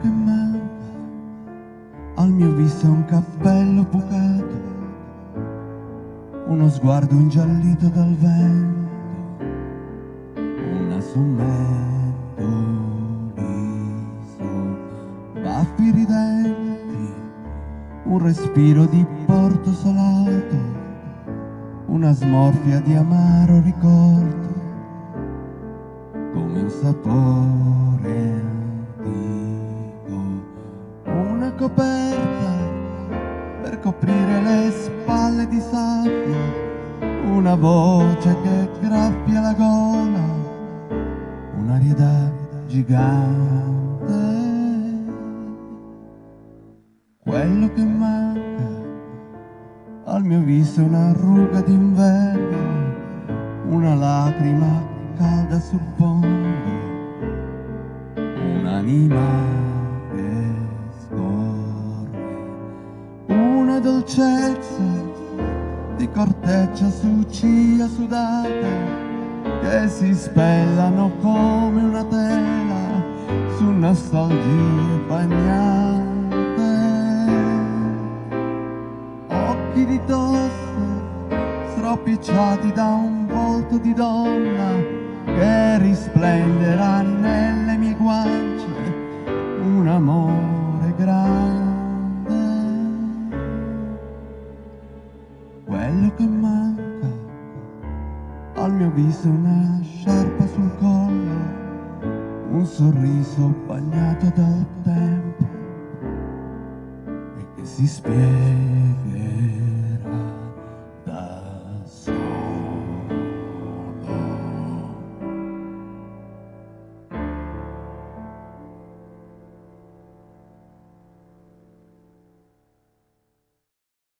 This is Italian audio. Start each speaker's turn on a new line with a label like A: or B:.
A: Che manca al mio viso un cappello bucato, uno sguardo ingiallito dal vento, un assumento liso, baffi ridenti, un respiro di porto salato, una smorfia di amaro ricordo, come un sapore spalle di sabbia, una voce che graffia la gola, un'aria da gigante. Quello che manca al mio viso è una ruga d'inverno, una lacrima calda sul fondo, un'anima dolcezza di corteccia su ciglia sudate che si spellano come una tela su nostalgie bagnate occhi di tosse stropicciati da un volto di donna che risplenderà nelle mie guance un amore quello che manca al mio viso una sciarpa sul collo un sorriso bagnato dal tempo e che si spiega